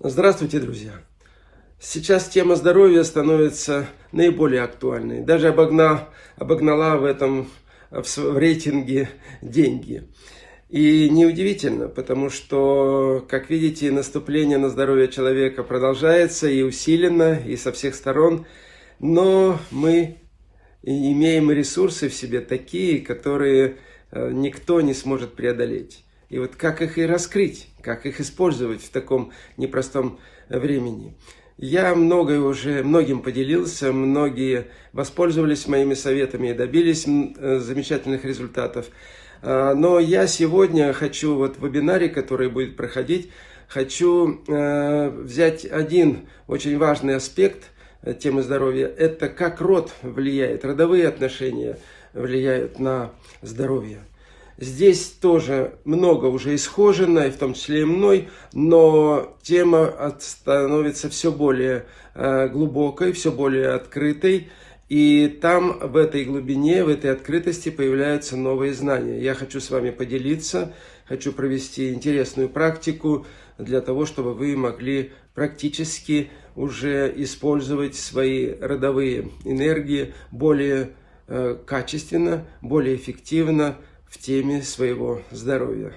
Здравствуйте, друзья! Сейчас тема здоровья становится наиболее актуальной. Даже обогна, обогнала в этом в, в рейтинге деньги. И неудивительно, потому что, как видите, наступление на здоровье человека продолжается и усиленно, и со всех сторон. Но мы имеем ресурсы в себе такие, которые э, никто не сможет преодолеть. И вот как их и раскрыть, как их использовать в таком непростом времени. Я многое уже, многим поделился, многие воспользовались моими советами и добились э, замечательных результатов. А, но я сегодня хочу, вот в вебинаре, который будет проходить, хочу э, взять один очень важный аспект э, темы здоровья. Это как род влияет, родовые отношения влияют на здоровье. Здесь тоже много уже исхожено, и в том числе и мной, но тема становится все более э, глубокой, все более открытой. И там, в этой глубине, в этой открытости появляются новые знания. Я хочу с вами поделиться, хочу провести интересную практику для того, чтобы вы могли практически уже использовать свои родовые энергии более э, качественно, более эффективно, в теме своего здоровья.